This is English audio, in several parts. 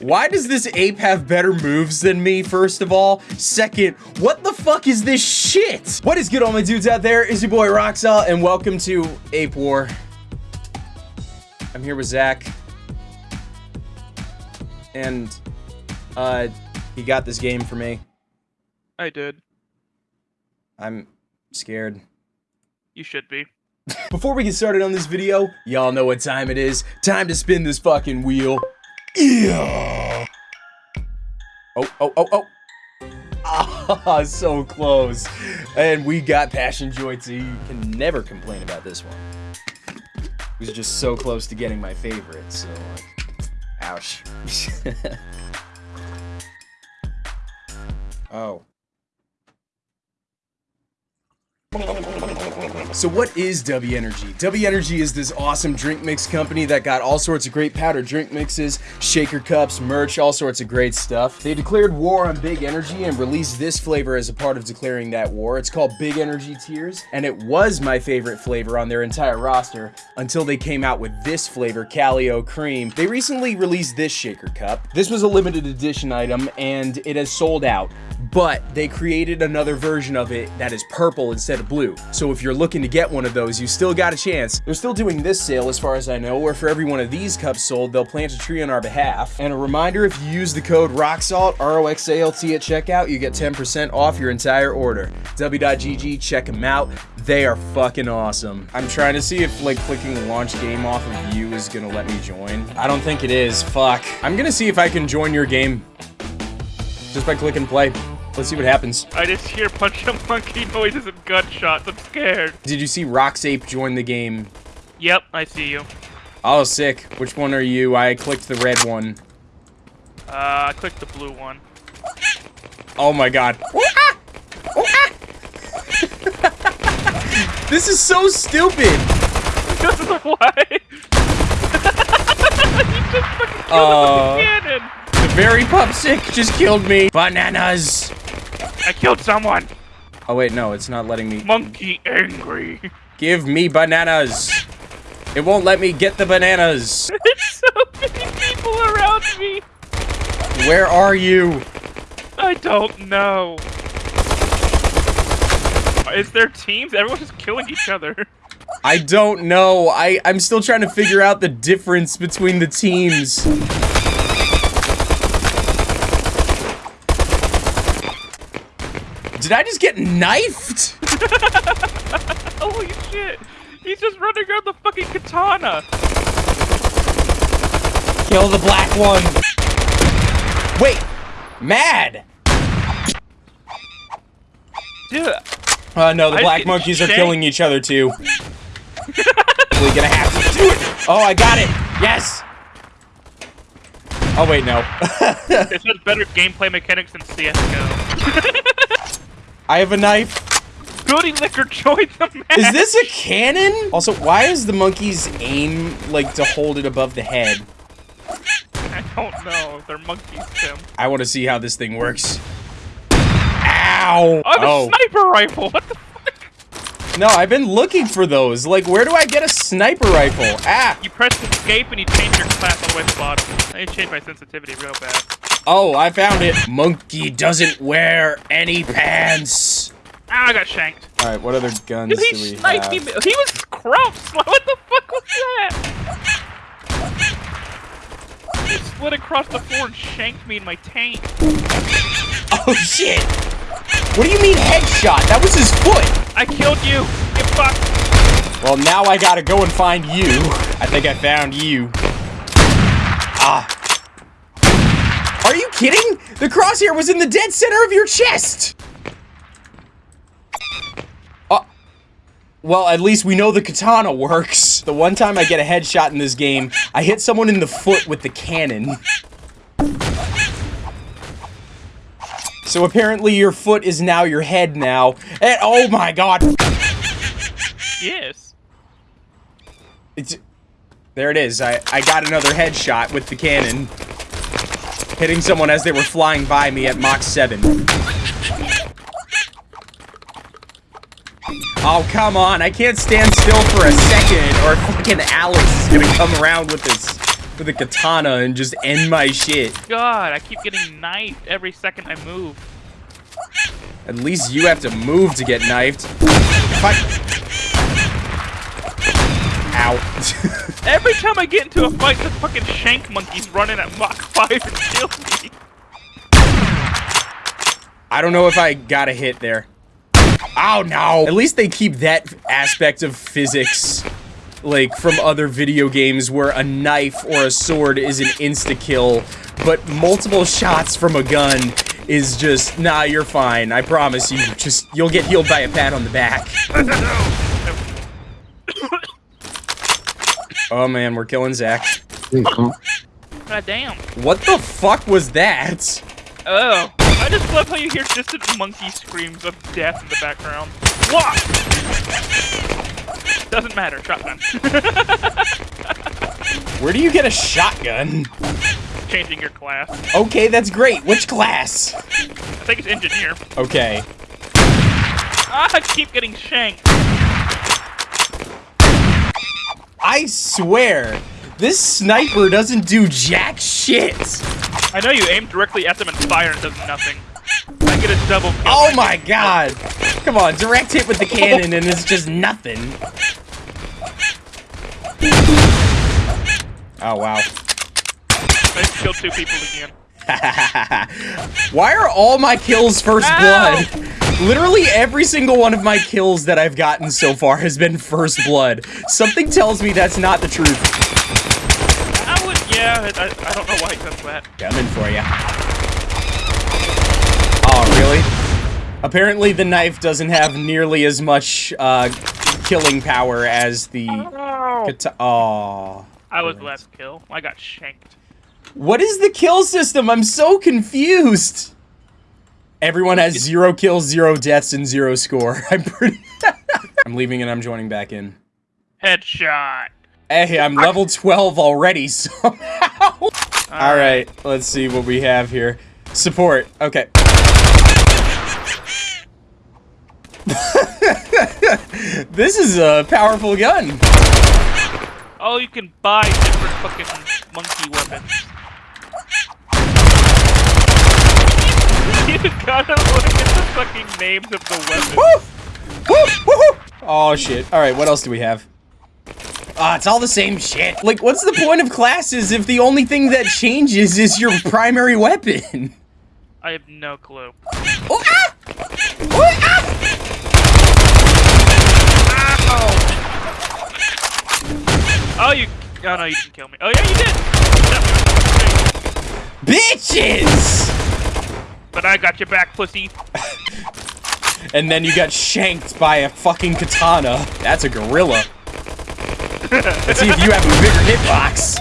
Why does this ape have better moves than me, first of all? Second, what the fuck is this shit? What is good, all my dudes out there? Is your boy Roxalt, and welcome to Ape War. I'm here with Zach. And, uh, he got this game for me. I did. I'm scared. You should be. Before we get started on this video, y'all know what time it is. Time to spin this fucking wheel. Yeah. Oh, oh, oh, oh. Ah, so close. And we got Passion Joy too. You can never complain about this one. It was just so close to getting my favorite, so like, ouch. oh. So what is W Energy? W Energy is this awesome drink mix company that got all sorts of great powder drink mixes, shaker cups, merch, all sorts of great stuff. They declared war on Big Energy and released this flavor as a part of declaring that war. It's called Big Energy Tears, and it was my favorite flavor on their entire roster until they came out with this flavor, Calio Cream. They recently released this shaker cup. This was a limited edition item, and it has sold out but they created another version of it that is purple instead of blue. So if you're looking to get one of those, you still got a chance. They're still doing this sale as far as I know, where for every one of these cups sold, they'll plant a tree on our behalf. And a reminder, if you use the code ROXALT, R-O-X-A-L-T at checkout, you get 10% off your entire order. W.GG, check them out. They are fucking awesome. I'm trying to see if like clicking launch game off of you is gonna let me join. I don't think it is, fuck. I'm gonna see if I can join your game just by clicking play. Let's see what happens. I just hear punch a monkey noises and gunshots. I'm scared. Did you see Roxape join the game? Yep, I see you. Oh, sick. Which one are you? I clicked the red one. Uh, I clicked the blue one. Oh my god. this is so stupid. Why? you just fucking killed Uh, a cannon. The very pup sick just killed me. Bananas. I killed someone. Oh wait, no, it's not letting me. Monkey angry. Give me bananas. It won't let me get the bananas. There's so many people around me. Where are you? I don't know. Is there teams? Everyone's just killing each other. I don't know. I, I'm still trying to figure out the difference between the teams. Did I just get knifed? Holy shit! He's just running around the fucking katana. Kill the black one. Wait, mad. Dude, Uh, no, the I black monkeys are killing each other too. We're gonna have to do it. Oh, I got it. Yes. Oh wait, no. this has better gameplay mechanics than CSGO. I have a knife. Goody Liquor joined the match! Is this a cannon? Also, why is the monkey's aim like to hold it above the head? I don't know. They're monkeys, Tim. I want to see how this thing works. Ow! I have oh. a sniper rifle! What the fuck? No, I've been looking for those. Like, where do I get a sniper rifle? Ah! You press escape and you change your class all the way to the bottom. I changed my sensitivity real bad. Oh, I found it. Monkey doesn't wear any pants. Ah, I got shanked. All right, what other guns Dude, do we have? me. He was crouched. Like, what the fuck was that? He split across the floor and shanked me in my tank. Oh shit! What do you mean headshot? That was his foot. I killed you. You fuck. Well, now I gotta go and find you. I think I found you. Ah. Are you kidding? The crosshair was in the dead center of your chest! Oh. Well, at least we know the katana works. The one time I get a headshot in this game, I hit someone in the foot with the cannon. So apparently your foot is now your head now. And oh my god. Yes. It's there it is. I, I got another headshot with the cannon. Hitting someone as they were flying by me at Mach 7. Oh, come on. I can't stand still for a second or fucking Alice is gonna come around with this with a katana and just end my shit. God, I keep getting knifed every second I move. At least you have to move to get knifed. Fuck. Ow. Every time I get into a fight, the fucking shank monkey's running at Mach 5 and kills me. I don't know if I got a hit there. Oh no! At least they keep that aspect of physics, like from other video games where a knife or a sword is an insta-kill, but multiple shots from a gun is just, nah, you're fine. I promise you, just, you'll get healed by a pat on the back. oh man, we're killing Zach. God damn. What the fuck was that? Oh. I just love how you hear distant monkey screams of death in the background. What? Doesn't matter, shotgun. Where do you get a shotgun? Changing your class. Okay, that's great. Which class? I think it's engineer. Okay. Ah, I keep getting shanked. I swear, this sniper doesn't do jack shit. I know you aim directly at them and fire and does nothing. I get a double kill. Oh my god! Come on, direct hit with the cannon and it's just nothing. Oh wow. I just killed two people again. Why are all my kills first Ow! blood? Literally every single one of my kills that I've gotten so far has been first blood. Something tells me that's not the truth. I would, yeah, I, I don't know why does that. Coming for you. Oh, really? Apparently the knife doesn't have nearly as much uh, killing power as the Oh. I was last kill. I got shanked. What is the kill system? I'm so confused. Everyone has zero kills, zero deaths, and zero score. I'm pretty. I'm leaving and I'm joining back in. Headshot. Hey, I'm level 12 already somehow. All right, let's see what we have here. Support. Okay. this is a powerful gun. Oh, you can buy different fucking monkey weapons. You gotta look at the fucking names of the weapons. Woo! Woo! Woo! Oh shit. All right, what else do we have? Ah, it's all the same shit. Like, what's the point of classes if the only thing that changes is your primary weapon? I have no clue. Oh, ah! Oh, ah! Oh, you. Oh no, you didn't kill me. Oh yeah, you did. Bitches! But I got your back, pussy. And then you got shanked by a fucking katana. That's a gorilla. Let's see if you have a bigger hitbox.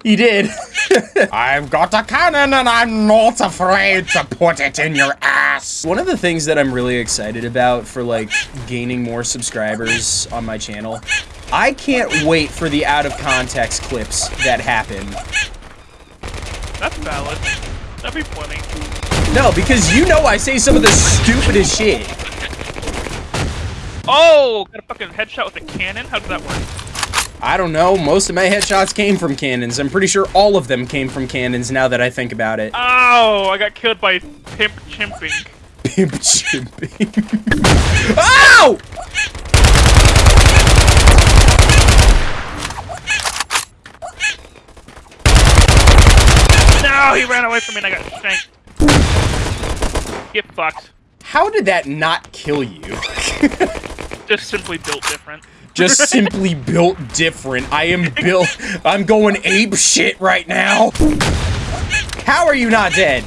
he did. I've got a cannon and I'm not afraid to put it in your ass. One of the things that I'm really excited about for like gaining more subscribers on my channel, I can't wait for the out of context clips that happen. That's valid. That'd be funny. No, because you know I say some of the stupidest shit. Oh, got a fucking headshot with a cannon. How did that work? I don't know. Most of my headshots came from cannons. I'm pretty sure all of them came from cannons now that I think about it. Oh, I got killed by pimp chimping. Pimp chimping. Ow! Oh! No, he ran away from me and I got shanked. Get fucked. How did that not kill you? Just simply built different. Just simply built different. I am built. I'm going ape shit right now. How are you not dead?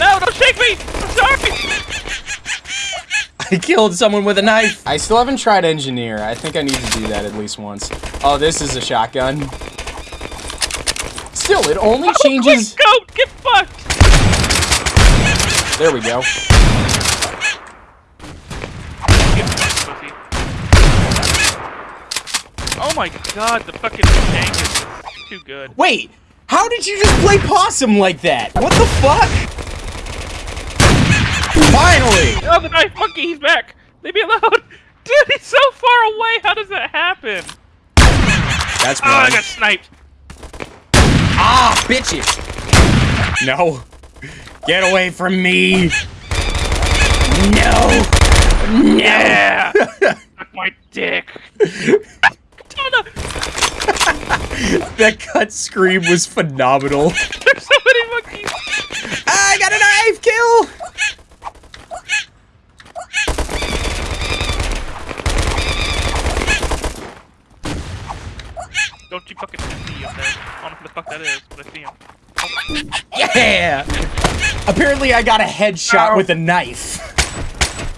No, don't shake me! I'm sorry! I killed someone with a knife. I still haven't tried engineer. I think I need to do that at least once. Oh, this is a shotgun. Still, it only oh, changes. Quick, goat! Get fucked! There we go. Get fucked, pussy. Oh my god, the fucking tank is too good. Wait, how did you just play possum like that? What the fuck? Finally! Oh, the knife monkey, he's back! Leave me alone! Dude, he's so far away! How does that happen? That's Oh, I got sniped! Ah, bitches! No. Get away from me! No! Yeah! My dick! That cut scream was phenomenal. There's so many monkeys! I got a knife kill! Don't you fucking see him there. I don't know who the fuck that is, but I see him. Yeah! Apparently I got a headshot Ow. with a knife.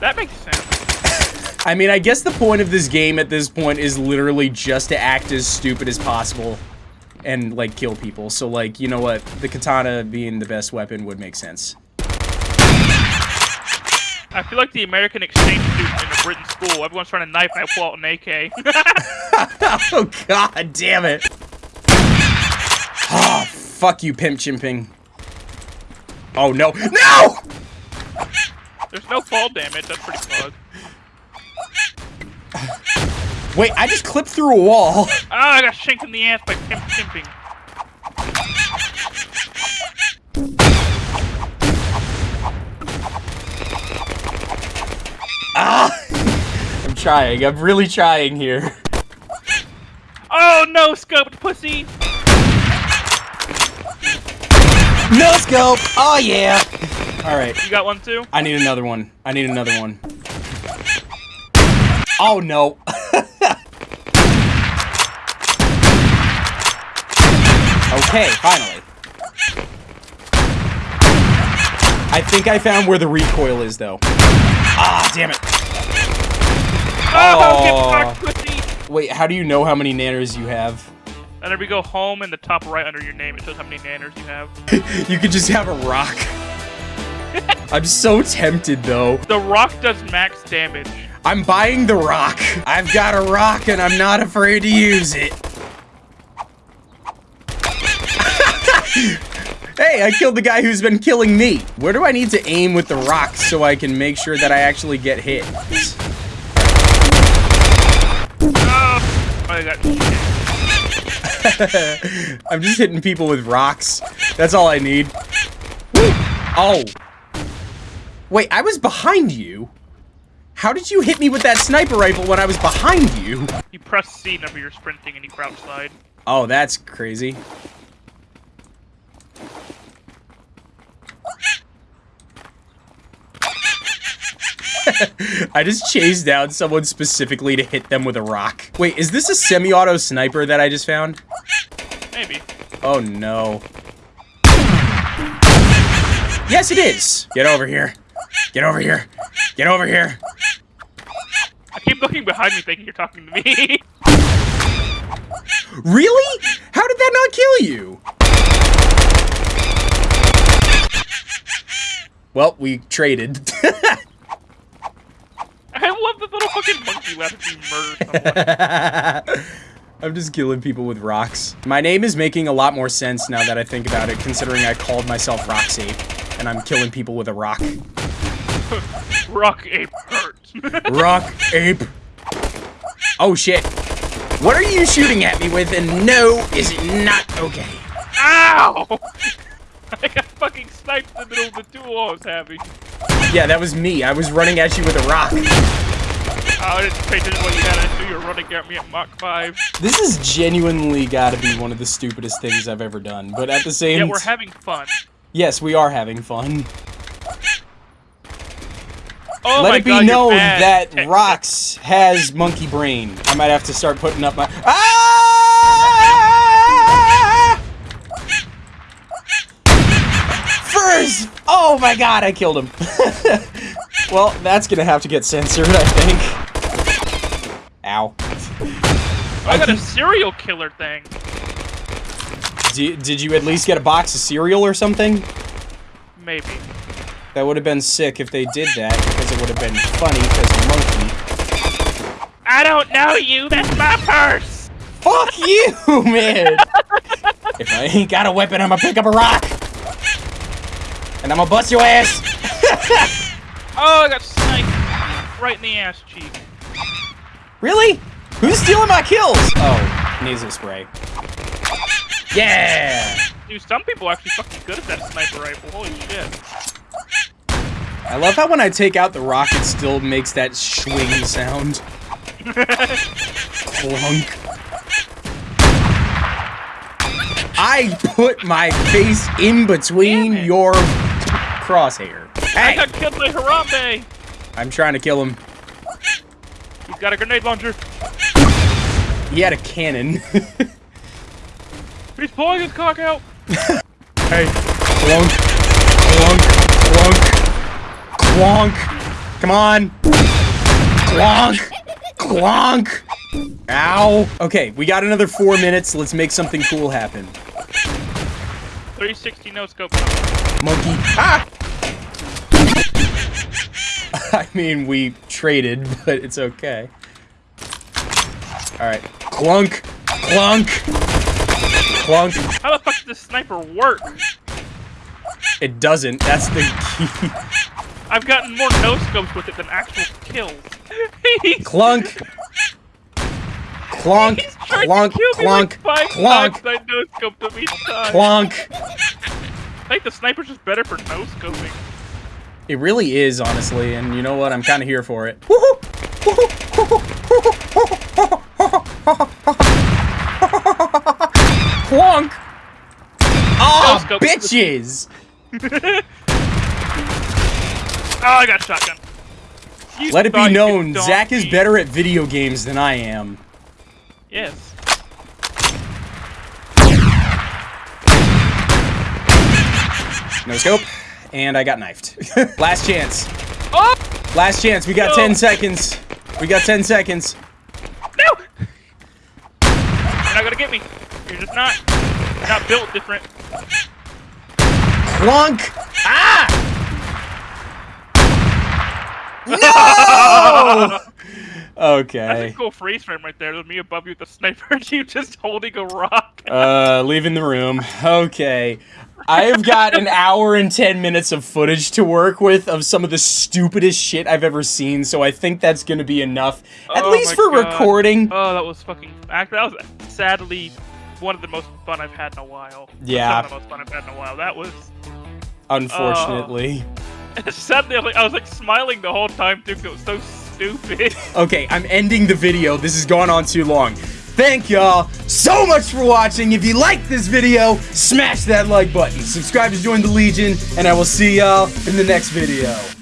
That makes sense. I mean, I guess the point of this game at this point is literally just to act as stupid as possible and, like, kill people. So, like, you know what? The katana being the best weapon would make sense. I feel like the American exchange student in a Britain school. Everyone's trying to knife and I pull out an AK. oh, god damn it. Oh, fuck you, pimp chimping. Oh, no. No! There's no fall damage, that's pretty fun. Wait, I just clipped through a wall. Ah, I got shanked in the ass by pimp chimping. Ah! I'm trying. I'm really trying here. Oh no, scoped pussy! No scope. Oh, yeah. All right. You got one too? I need another one. I need another one. Oh, no. okay, finally. I think I found where the recoil is, though. Ah, damn it. Oh, Oh. get fucked, pussy! Wait, how do you know how many nanners you have? And then we go home in the top right under your name, it shows how many nanners you have. You could just have a rock. I'm so tempted, though. The rock does max damage. I'm buying the rock. I've got a rock and I'm not afraid to use it. hey, I killed the guy who's been killing me. Where do I need to aim with the rock so I can make sure that I actually get hit? Oh, I got shit. I'm just hitting people with rocks. That's all I need. Oh. Wait, I was behind you? How did you hit me with that sniper rifle when I was behind you? You press C whenever you're sprinting and you crouch slide. Oh, that's crazy. I just chased down someone specifically to hit them with a rock. Wait, is this a semi-auto sniper that I just found? Maybe. Oh no. Yes, it is. Get over here. Get over here. Get over here. I keep looking behind me thinking you're talking to me. Really? How did that not kill you? Well, we traded. Love the little fucking monkey left you. I'm just killing people with rocks. My name is making a lot more sense now that I think about it, considering I called myself Roxy, and I'm killing people with a rock. Rock ape hurt. Rock ape. Oh shit. What are you shooting at me with? And no, is it not okay? Ow! Got fucking sniped in the middle of the duel I was having. Yeah, that was me. I was running at you with a rock. I didn't pay attention what you had. I knew you were running at me at Mach 5. This is genuinely gotta be one of the stupidest things I've ever done. But at the same Yeah, we're having fun. Yes, we are having fun. Oh Let it be God, known that Rocks has monkey brain. I might have to start putting up my. Ah! Oh my god, I killed him. well, that's gonna have to get censored, I think. Ow. I got a serial killer thing. D did you at least get a box of cereal or something? Maybe. That would have been sick if they did that, because it would have been funny, because monkey. I don't know you. That's my purse. Fuck you, man! if I ain't got a weapon, I'm gonna pick up a rock! And I'm gonna bust your ass! Oh, I got sniped right in the ass cheek. Really? Who's stealing my kills? Oh, nasal spray. Yeah! Dude, some people are actually fucking good at that sniper rifle. Holy shit. I love how when I take out the rocket, it still makes that swing sound. Clunk. I put my face in between Damn your crosshair. I got killed by Harambe! I'm trying to kill him. He's got a grenade launcher. He had a cannon. He's pulling his cock out. hey. Clunk. Clunk. Clunk. Clunk. Come on. Clunk. Clunk. Ow. Okay, we got another four minutes. Let's make something cool happen. 360 no scope. Monkey. Ah! I mean, we traded, but it's okay. Alright. Clunk. Clunk. Clunk. How the fuck does this sniper work? It doesn't. That's the key. I've gotten more no scopes with it than actual kills. Clunk. Clunk. Clunk. to kill me Clunk. like five Clunk. I no scoped him each time. Clunk. I think the sniper's just better for no scoping. It really is, honestly, and you know what? I'm kind of here for it. Clunk! Oh, ah, scope. bitches! Oh, I got shotgun. You Let it be known, Zach is better at video games than I am. Yes. No scope. And I got knifed. Last chance. Oh Last chance. We got No. 10 seconds. We got 10 seconds. no! You're not gonna get me. You're just not. You're not built different. Clunk! Ah! No! okay. That's a cool freeze frame right there. There's me above you with the sniper, and you just holding a rock. Uh, leaving the room. Okay. I have got an hour and 10 minutes of footage to work with of some of the stupidest shit I've ever seen, so I think that's gonna be enough. At Oh least for God. recording. Oh, that was fucking. act- That was sadly one of the most fun I've had in a while. Yeah. Some of the most fun I've had in a while. That was. Unfortunately. Oh. Sadly, I was, like, I was like smiling the whole time too. 'cause It was so stupid. Okay, I'm ending the video. This has gone on too long. Thank y'all so much for watching. If you liked this video, smash that like button. Subscribe to join the Legion, and I will see y'all in the next video.